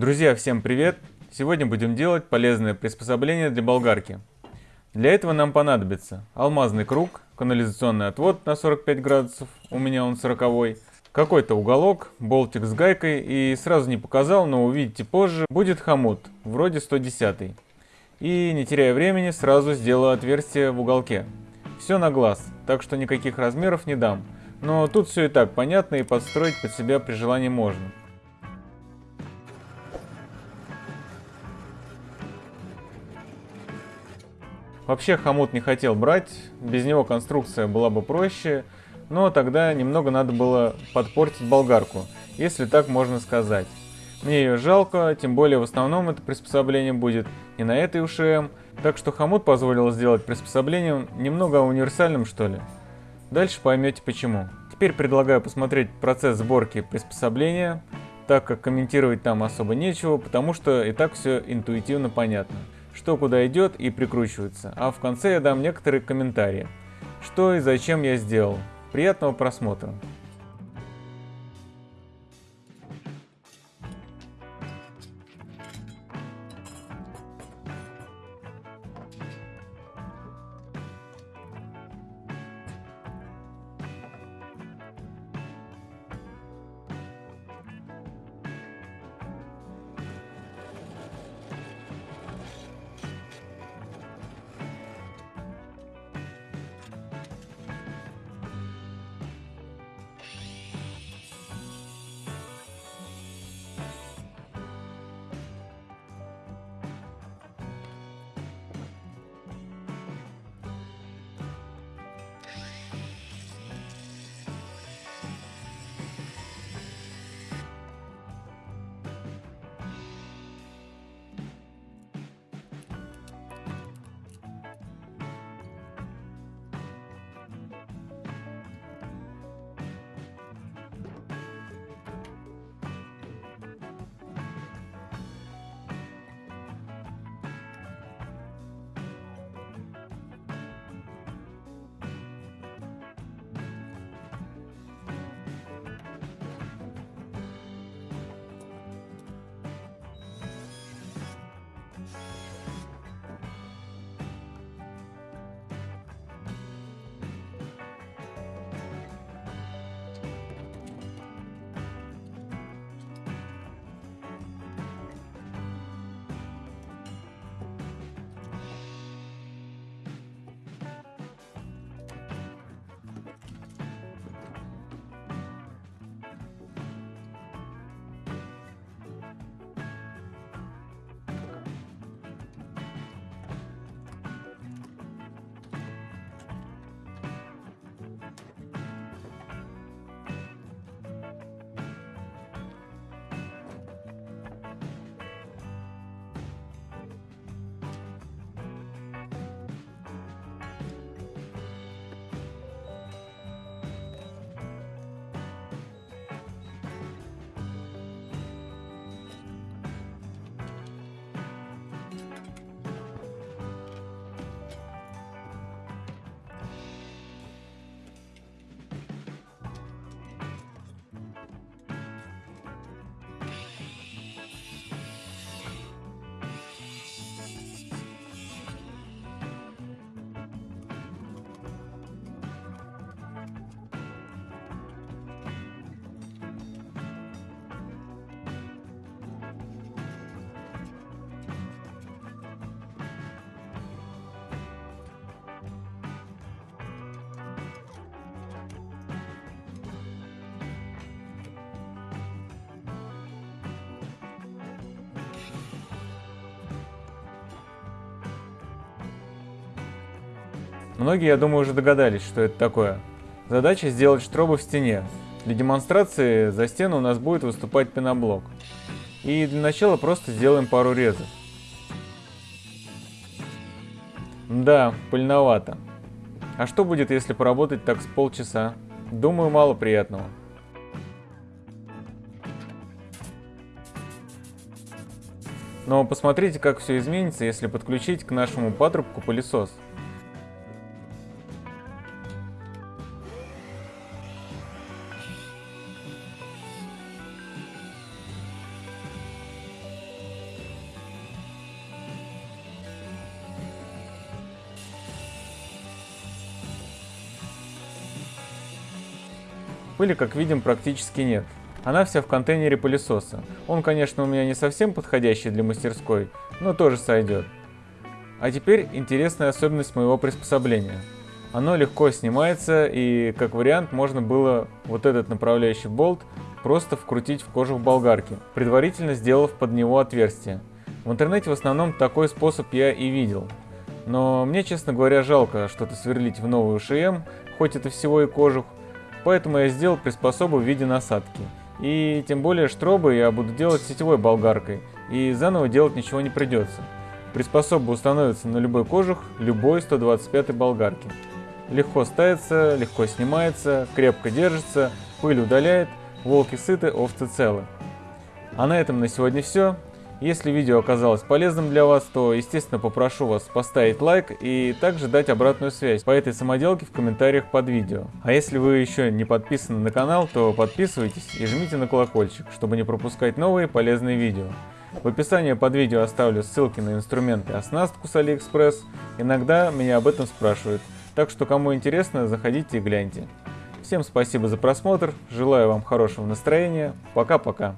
Друзья, всем привет! Сегодня будем делать полезное приспособление для болгарки. Для этого нам понадобится алмазный круг, канализационный отвод на 45 градусов, у меня он 40 какой-то уголок, болтик с гайкой и сразу не показал, но увидите позже, будет хомут, вроде 110. И не теряя времени, сразу сделаю отверстие в уголке. Все на глаз, так что никаких размеров не дам. Но тут все и так понятно и подстроить под себя при желании можно. Вообще хомут не хотел брать, без него конструкция была бы проще, но тогда немного надо было подпортить болгарку, если так можно сказать. Мне ее жалко, тем более в основном это приспособление будет не на этой УШМ, так что хомут позволил сделать приспособлением немного универсальным что ли. Дальше поймете почему. Теперь предлагаю посмотреть процесс сборки приспособления, так как комментировать там особо нечего, потому что и так все интуитивно понятно что куда идет и прикручивается, а в конце я дам некоторые комментарии, что и зачем я сделал. Приятного просмотра! Многие, я думаю, уже догадались, что это такое. Задача сделать штробы в стене. Для демонстрации за стену у нас будет выступать пеноблок. И для начала просто сделаем пару резов. Да, пыльновато. А что будет, если поработать так с полчаса? Думаю, мало приятного. Но посмотрите, как все изменится, если подключить к нашему патрубку пылесос. Пыли, как видим, практически нет. Она вся в контейнере пылесоса. Он, конечно, у меня не совсем подходящий для мастерской, но тоже сойдет. А теперь интересная особенность моего приспособления. Оно легко снимается и, как вариант, можно было вот этот направляющий болт просто вкрутить в кожух болгарки, предварительно сделав под него отверстие. В интернете в основном такой способ я и видел. Но мне, честно говоря, жалко что-то сверлить в новую ШМ, хоть это всего и кожух, поэтому я сделал приспособу в виде насадки. И тем более штробы я буду делать сетевой болгаркой, и заново делать ничего не придется. Приспособа установится на любой кожух любой 125 болгарки. Легко ставится, легко снимается, крепко держится, пыль удаляет, волки сыты, овцы целы. А на этом на сегодня все. Если видео оказалось полезным для вас, то, естественно, попрошу вас поставить лайк и также дать обратную связь по этой самоделке в комментариях под видео. А если вы еще не подписаны на канал, то подписывайтесь и жмите на колокольчик, чтобы не пропускать новые полезные видео. В описании под видео оставлю ссылки на инструменты и оснастку с AliExpress. Иногда меня об этом спрашивают, так что кому интересно, заходите и гляньте. Всем спасибо за просмотр, желаю вам хорошего настроения, пока-пока.